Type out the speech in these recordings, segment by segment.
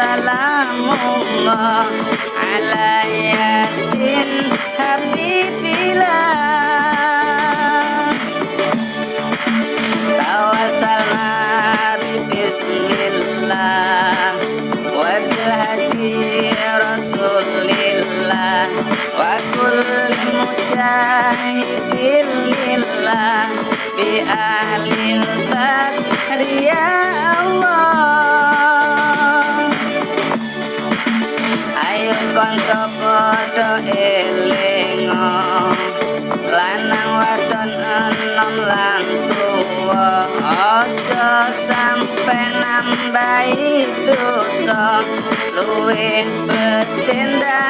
Salamullah ala yasin habibillah Tawasalna bismillah. Wabil hadi rasulillah. Wa kul mujahidin lillah. Bi ahlil tadriyah ayo kanca padha elingo lanang wadon enom lan tuwa aja sampe nambahi dosa. Luwih becendang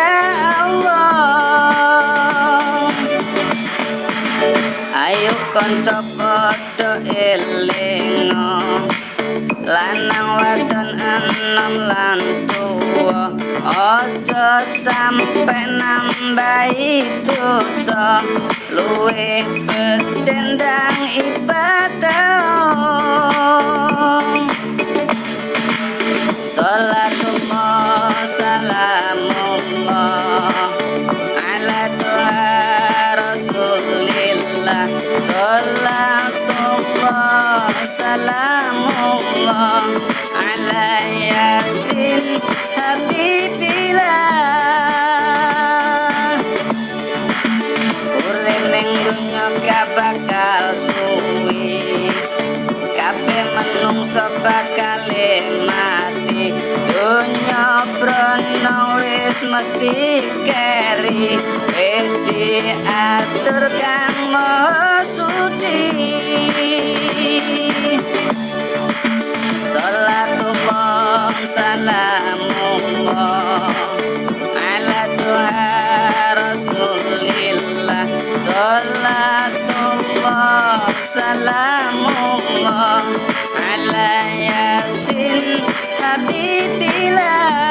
Allah. Ayo kanca padha elingo lanang wadon enom lan tuwa. Aja sampe nambahi dosa. Luwih becendang ibadah Salatullah salamullah Urip ning dunya gak bakal suwi menungso bakal mati donya brono wis mesti keri wis diatur kang suci Salatullah salamullah ala salamullah ala yasin habibillah